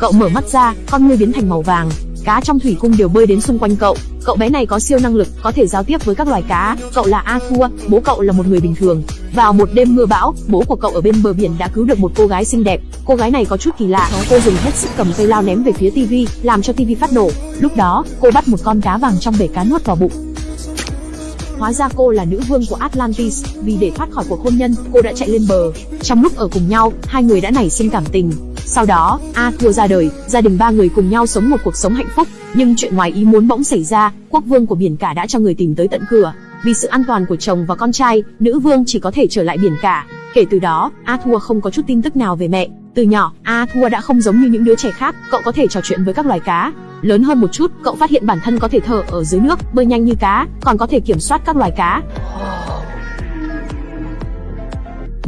Cậu mở mắt ra, con ngươi biến thành màu vàng, cá trong thủy cung đều bơi đến xung quanh cậu. Cậu bé này có siêu năng lực, có thể giao tiếp với các loài cá. Cậu là Arthur, bố cậu là một người bình thường. Vào một đêm mưa bão, bố của cậu ở bên bờ biển đã cứu được một cô gái xinh đẹp. Cô gái này có chút kỳ lạ, cô dùng hết sức cầm cây lao ném về phía tivi, làm cho tivi phát nổ. Lúc đó, cô bắt một con cá vàng trong bể cá nuốt vào bụng. Hóa ra cô là nữ vương của Atlantis, vì để thoát khỏi cuộc hôn nhân, cô đã chạy lên bờ. Trong lúc ở cùng nhau, hai người đã nảy sinh cảm tình. Sau đó, A Arthur ra đời, gia đình ba người cùng nhau sống một cuộc sống hạnh phúc. Nhưng chuyện ngoài ý muốn bỗng xảy ra, quốc vương của biển cả đã cho người tìm tới tận cửa. Vì sự an toàn của chồng và con trai, nữ vương chỉ có thể trở lại biển cả. Kể từ đó, A Thua không có chút tin tức nào về mẹ. Từ nhỏ, A Thua đã không giống như những đứa trẻ khác, cậu có thể trò chuyện với các loài cá. Lớn hơn một chút, cậu phát hiện bản thân có thể thở ở dưới nước, bơi nhanh như cá, còn có thể kiểm soát các loài cá.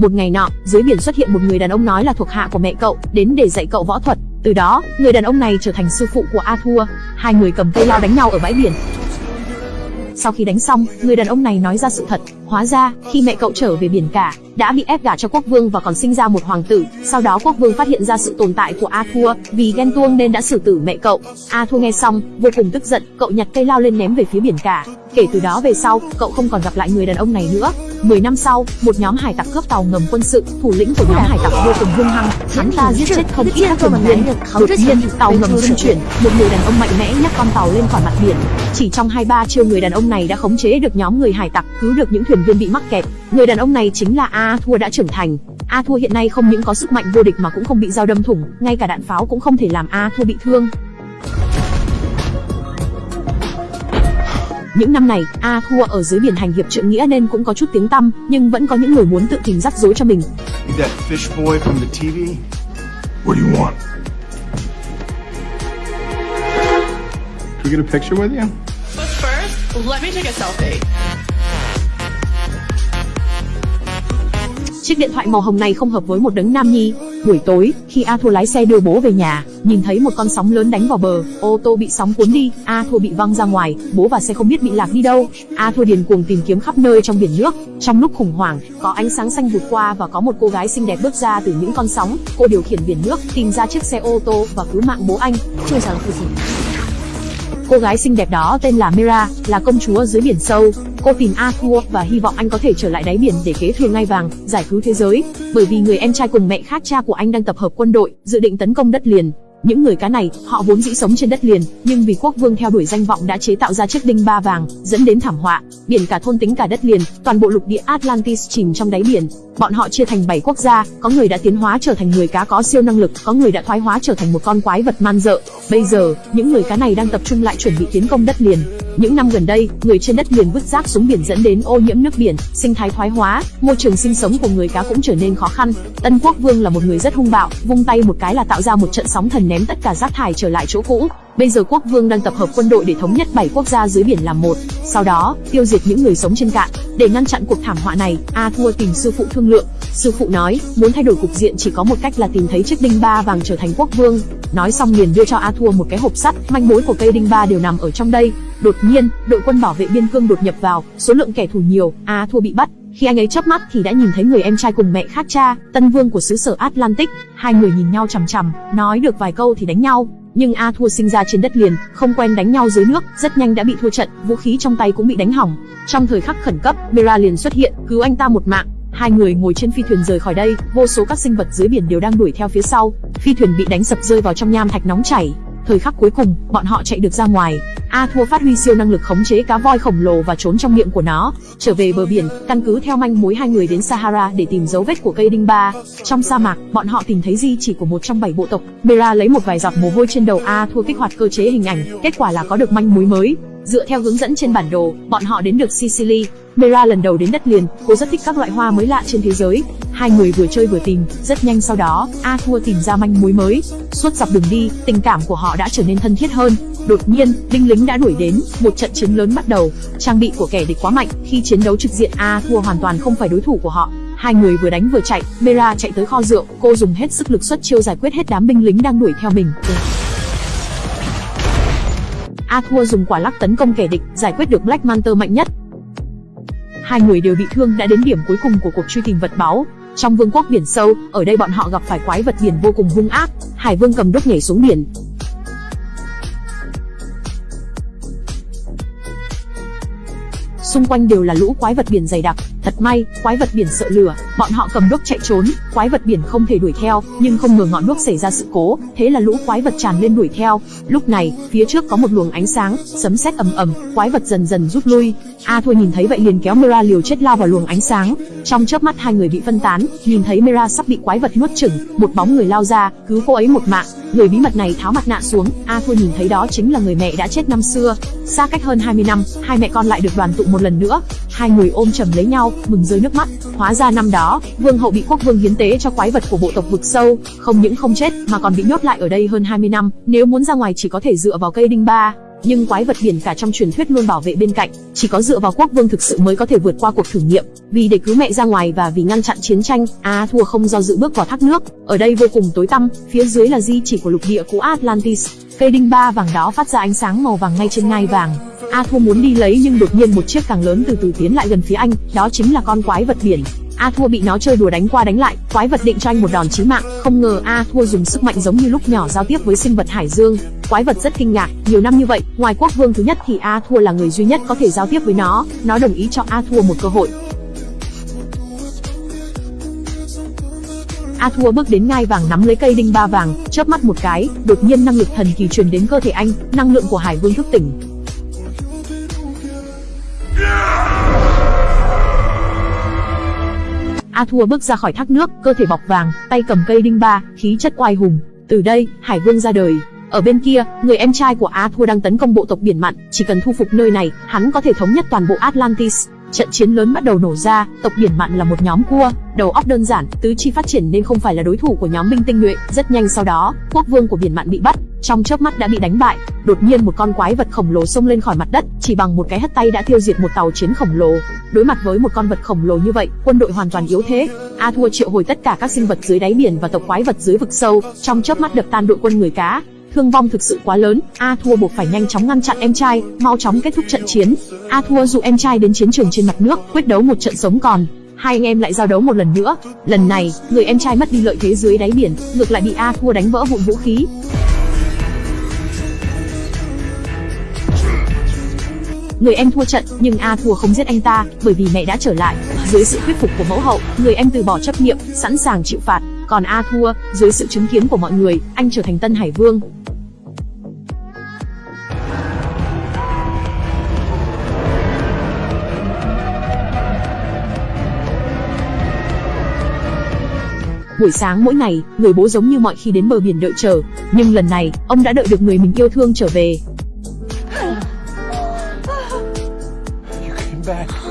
Một ngày nọ, dưới biển xuất hiện một người đàn ông nói là thuộc hạ của mẹ cậu, đến để dạy cậu võ thuật. Từ đó, người đàn ông này trở thành sư phụ của Arthur. Hai người cầm cây lao đánh nhau ở bãi biển. Sau khi đánh xong, người đàn ông này nói ra sự thật, hóa ra, khi mẹ cậu trở về biển cả, đã bị ép gả cho quốc vương và còn sinh ra một hoàng tử. Sau đó quốc vương phát hiện ra sự tồn tại của Arthur, vì ghen tuông nên đã xử tử mẹ cậu. Arthur nghe xong, vô cùng tức giận, cậu nhặt cây lao lên ném về phía biển cả. Kể từ đó về sau, cậu không còn gặp lại người đàn ông này nữa. 10 năm sau, một nhóm hải tặc cướp tàu ngầm quân sự, thủ lĩnh của nhóm hải tặc vô cùng hung hăng, hắn ta giết chết không ít các thuyền viên. Đột nhiên, tàu ngầm rung chuyển, một người đàn ông mạnh mẽ nhấc con tàu lên khỏi mặt biển. Chỉ trong 2-3 chiêu người đàn ông này đã khống chế được nhóm người hải tặc, cứu được những thuyền viên bị mắc kẹt. Người đàn ông này chính là Arthur đã trưởng thành. Arthur hiện nay không những có sức mạnh vô địch mà cũng không bị dao đâm thủng, ngay cả đạn pháo cũng không thể làm Arthur bị thương. Những năm này, Arthur ở dưới biển hành hiệp trượng nghĩa nên cũng có chút tiếng tăm, nhưng vẫn có những người muốn tự tìm rắc rối cho mình. Can we get a picture with you? But first, let me take a selfie. Chiếc điện thoại màu hồng này không hợp với một đấng nam nhi. Buổi tối, khi A Thua lái xe đưa bố về nhà, nhìn thấy một con sóng lớn đánh vào bờ, ô tô bị sóng cuốn đi, A Thua bị văng ra ngoài, bố và xe không biết bị lạc đi đâu. A Thua điền cuồng tìm kiếm khắp nơi trong biển nước. Trong lúc khủng hoảng, có ánh sáng xanh vụt qua và có một cô gái xinh đẹp bước ra từ những con sóng. Cô điều khiển biển nước, tìm ra chiếc xe ô tô và cứu mạng bố anh. Chưa rằng phụ gì. Cô gái xinh đẹp đó tên là Mira, là công chúa dưới biển sâu. Cô tìm Arthur và hy vọng anh có thể trở lại đáy biển để kế thừa ngai vàng, giải cứu thế giới. Bởi vì người em trai cùng mẹ khác cha của anh đang tập hợp quân đội, dự định tấn công đất liền. Những người cá này, họ vốn dĩ sống trên đất liền, nhưng vì quốc vương theo đuổi danh vọng đã chế tạo ra chiếc đinh ba vàng, dẫn đến thảm họa. Biển cả thôn tính cả đất liền, toàn bộ lục địa Atlantis chìm trong đáy biển. Bọn họ chia thành 7 quốc gia, có người đã tiến hóa trở thành người cá có siêu năng lực, có người đã thoái hóa trở thành một con quái vật man dợ. Bây giờ, những người cá này đang tập trung lại chuẩn bị tiến công đất liền. Những năm gần đây, người trên đất liền vứt rác xuống biển dẫn đến ô nhiễm nước biển, sinh thái thoái hóa, môi trường sinh sống của người cá cũng trở nên khó khăn. Tân Quốc Vương là một người rất hung bạo, vung tay một cái là tạo ra một trận sóng thần ném tất cả rác thải trở lại chỗ cũ. Bây giờ quốc vương đang tập hợp quân đội để thống nhất 7 quốc gia dưới biển làm một, sau đó tiêu diệt những người sống trên cạn. Để ngăn chặn cuộc thảm họa này, Arthur tìm sư phụ thương lượng. Sư phụ nói, muốn thay đổi cục diện chỉ có một cách là tìm thấy chiếc đinh ba vàng trở thành quốc vương. Nói xong liền đưa cho Arthur một cái hộp sắt, manh mối của cây đinh ba đều nằm ở trong đây. Đột nhiên, đội quân bảo vệ biên cương đột nhập vào, số lượng kẻ thù nhiều, a thua bị bắt. Khi anh ấy chớp mắt thì đã nhìn thấy người em trai cùng mẹ khác cha, tân vương của xứ sở Atlantic. Hai người nhìn nhau chằm chằm, nói được vài câu thì đánh nhau. Nhưng a thua sinh ra trên đất liền, không quen đánh nhau dưới nước, rất nhanh đã bị thua trận, vũ khí trong tay cũng bị đánh hỏng. Trong thời khắc khẩn cấp, Mera liền xuất hiện, cứu anh ta một mạng. Hai người ngồi trên phi thuyền rời khỏi đây, vô số các sinh vật dưới biển đều đang đuổi theo phía sau. Phi thuyền bị đánh sập rơi vào trong nham thạch nóng chảy. Thời khắc cuối cùng, bọn họ chạy được ra ngoài. Arthur phát huy siêu năng lực khống chế cá voi khổng lồ và trốn trong miệng của nó. Trở về bờ biển, căn cứ theo manh mối hai người đến Sahara để tìm dấu vết của cây đinh ba. Trong sa mạc, bọn họ tìm thấy di chỉ của một trong bảy bộ tộc. Mera lấy một vài giọt mồ hôi trên đầu Arthur kích hoạt cơ chế hình ảnh, kết quả là có được manh mối mới. Dựa theo hướng dẫn trên bản đồ, bọn họ đến được Sicily. Mera lần đầu đến đất liền, cô rất thích các loại hoa mới lạ trên thế giới. Hai người vừa chơi vừa tìm, rất nhanh sau đó, Arthur tìm ra manh mối mới. Suốt dọc đường đi, tình cảm của họ đã trở nên thân thiết hơn. Đột nhiên, đinh lính đã đuổi đến, một trận chiến lớn bắt đầu. Trang bị của kẻ địch quá mạnh, khi chiến đấu trực diện A Thua hoàn toàn không phải đối thủ của họ. Hai người vừa đánh vừa chạy, Mera chạy tới kho rượu, cô dùng hết sức lực xuất chiêu giải quyết hết đám binh lính đang đuổi theo mình. A Thua dùng quả lắc tấn công kẻ địch, giải quyết được Black Manta mạnh nhất. Hai người đều bị thương đã đến điểm cuối cùng của cuộc truy tìm vật báu. Trong vương quốc biển sâu, ở đây bọn họ gặp phải quái vật biển vô cùng hung ác. Hải vương cầm đúc nhảy xuống biển, xung quanh đều là lũ quái vật biển dày đặc. Thật may, quái vật biển sợ lửa, bọn họ cầm đuốc chạy trốn, quái vật biển không thể đuổi theo, nhưng không ngờ ngọn đuốc xảy ra sự cố, thế là lũ quái vật tràn lên đuổi theo. Lúc này, phía trước có một luồng ánh sáng, sấm sét ầm ầm, quái vật dần dần rút lui. À A Thua nhìn thấy vậy liền kéo Mira liều chết lao vào luồng ánh sáng. Trong chớp mắt hai người bị phân tán, nhìn thấy Mira sắp bị quái vật nuốt chửng, một bóng người lao ra, cứu cô ấy một mạng. Người bí mật này tháo mặt nạ xuống, à A Thua nhìn thấy đó chính là người mẹ đã chết năm xưa. Xa cách hơn 20 năm, hai mẹ con lại được đoàn tụ một lần nữa. Hai người ôm chầm lấy nhau, mừng rơi nước mắt. Hóa ra năm đó, vương hậu bị quốc vương hiến tế cho quái vật của bộ tộc vực sâu, không những không chết mà còn bị nhốt lại ở đây hơn 20 năm, nếu muốn ra ngoài chỉ có thể dựa vào cây đinh ba. Nhưng quái vật biển cả trong truyền thuyết luôn bảo vệ bên cạnh, chỉ có dựa vào quốc vương thực sự mới có thể vượt qua cuộc thử nghiệm. Vì để cứu mẹ ra ngoài và vì ngăn chặn chiến tranh, A thua không do dự bước vào thác nước. Ở đây vô cùng tối tăm, phía dưới là di chỉ của lục địa cũ Atlantis. Cây đinh ba vàng đó phát ra ánh sáng màu vàng ngay trên ngai vàng. A Thua muốn đi lấy nhưng đột nhiên một chiếc càng lớn từ từ tiến lại gần phía anh, đó chính là con quái vật biển. A Thua bị nó chơi đùa đánh qua đánh lại, quái vật định cho anh một đòn chí mạng, không ngờ A Thua dùng sức mạnh giống như lúc nhỏ giao tiếp với sinh vật hải dương. Quái vật rất kinh ngạc, nhiều năm như vậy, ngoài quốc vương thứ nhất thì A Thua là người duy nhất có thể giao tiếp với nó, nó đồng ý cho A Thua một cơ hội. A Thua bước đến ngai vàng nắm lấy cây đinh ba vàng, chớp mắt một cái, đột nhiên năng lực thần kỳ truyền đến cơ thể anh, năng lượng của Hải Vương thức tỉnh, A Thua bước ra khỏi thác nước, cơ thể bọc vàng, tay cầm cây đinh ba, khí chất oai hùng. Từ đây, Hải Vương ra đời. Ở bên kia, người em trai của A Thua đang tấn công bộ tộc biển mặn, chỉ cần thu phục nơi này, hắn có thể thống nhất toàn bộ Atlantis. Trận chiến lớn bắt đầu nổ ra, tộc biển mặn là một nhóm cua, đầu óc đơn giản, tứ chi phát triển nên không phải là đối thủ của nhóm binh tinh nhuệ. Rất nhanh sau đó, quốc vương của biển mặn bị bắt, trong chớp mắt đã bị đánh bại. Đột nhiên một con quái vật khổng lồ xông lên khỏi mặt đất, chỉ bằng một cái hất tay đã tiêu diệt một tàu chiến khổng lồ. Đối mặt với một con vật khổng lồ như vậy, quân đội hoàn toàn yếu thế. A Thua triệu hồi tất cả các sinh vật dưới đáy biển và tộc quái vật dưới vực sâu, trong chớp mắt đập tan đội quân người cá. Thương vong thực sự quá lớn, A Thua buộc phải nhanh chóng ngăn chặn em trai, mau chóng kết thúc trận chiến. A Thua dụ em trai đến chiến trường trên mặt nước, quyết đấu một trận sống còn. Hai anh em lại giao đấu một lần nữa. Lần này, người em trai mất đi lợi thế dưới đáy biển, ngược lại bị A Thua đánh vỡ vụn vũ khí. Người em thua trận, nhưng A thua không giết anh ta, bởi vì mẹ đã trở lại. Dưới sự thuyết phục của mẫu hậu, người em từ bỏ chấp niệm, sẵn sàng chịu phạt. Còn A thua, dưới sự chứng kiến của mọi người, anh trở thành tân Hải Vương. Buổi sáng mỗi ngày, người bố giống như mọi khi đến bờ biển đợi chờ, nhưng lần này, ông đã đợi được người mình yêu thương trở về. Back.